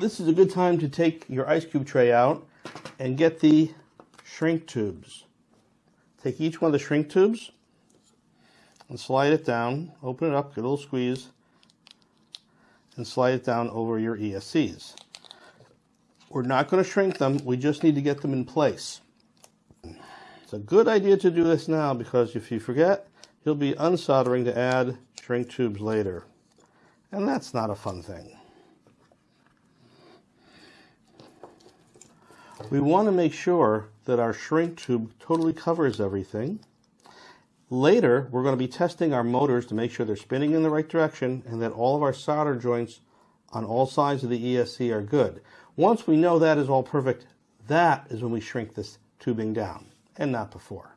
this is a good time to take your ice cube tray out and get the shrink tubes. Take each one of the shrink tubes and slide it down, open it up, get a little squeeze, and slide it down over your ESCs. We're not going to shrink them, we just need to get them in place. It's a good idea to do this now because if you forget, you'll be unsoldering to add shrink tubes later. And that's not a fun thing. We want to make sure that our shrink tube totally covers everything. Later, we're going to be testing our motors to make sure they're spinning in the right direction and that all of our solder joints on all sides of the ESC are good. Once we know that is all perfect, that is when we shrink this tubing down and not before.